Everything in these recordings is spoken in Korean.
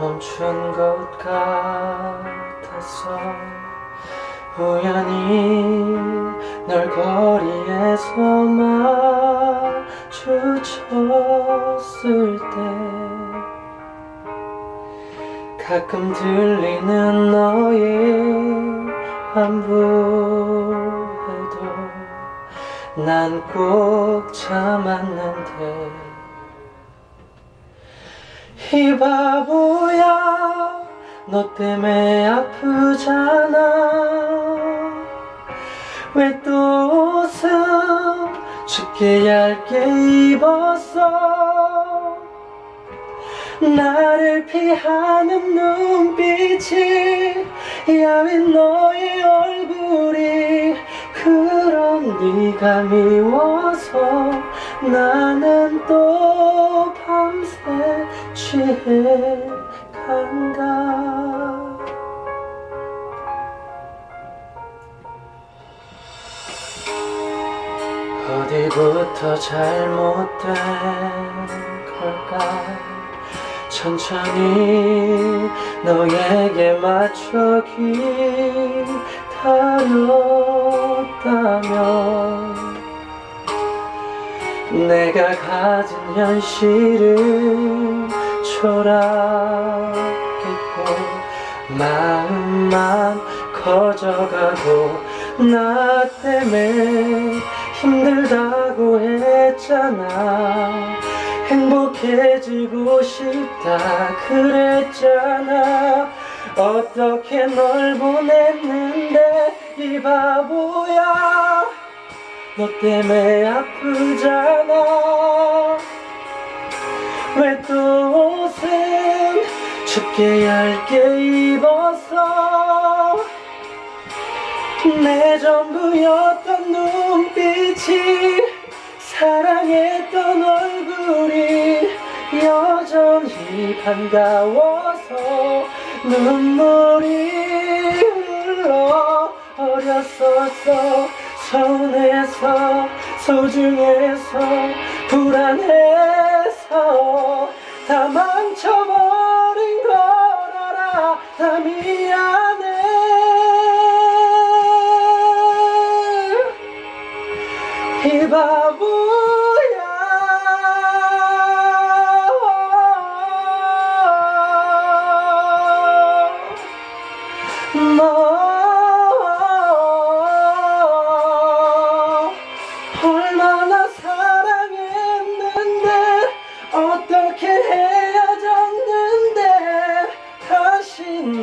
멈춘 것 같았어 우연히 널 거리에서 마주쳤을 때 가끔 들리는 너의 안부에도 난 꼭 참았는데 이 바보야 너 때문에 아프잖아. 왜 또 옷은 춥게 얇게 입었어. 나를 피하는 눈빛이 야윈 너의 얼굴이 그런 네가 미워서 나는 또 취해 간다. 어디부터 잘못된 걸까? 천천히 너에게 맞춰 기다렸다면 내가 가진 현실은 초라했고 마음만 커져가고 나 때문에 힘들다고 했잖아. 행복해지고 싶다 그랬잖아. 어떻게 널 보냈는데 이 바보야. 너 때문에 아프잖아 춥게 얇게 입었어 내 전부였던 눈빛이 사랑했던 얼굴이 여전히 반가워서 눈물이 흘러 어렸었어. 서운해서 소중해서 불안해서 다 망쳐버린 걸 알아. 다 미안해 이 바보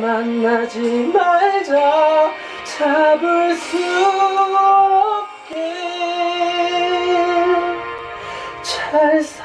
만나지 말자. 잡을 수 없게. 잘 살아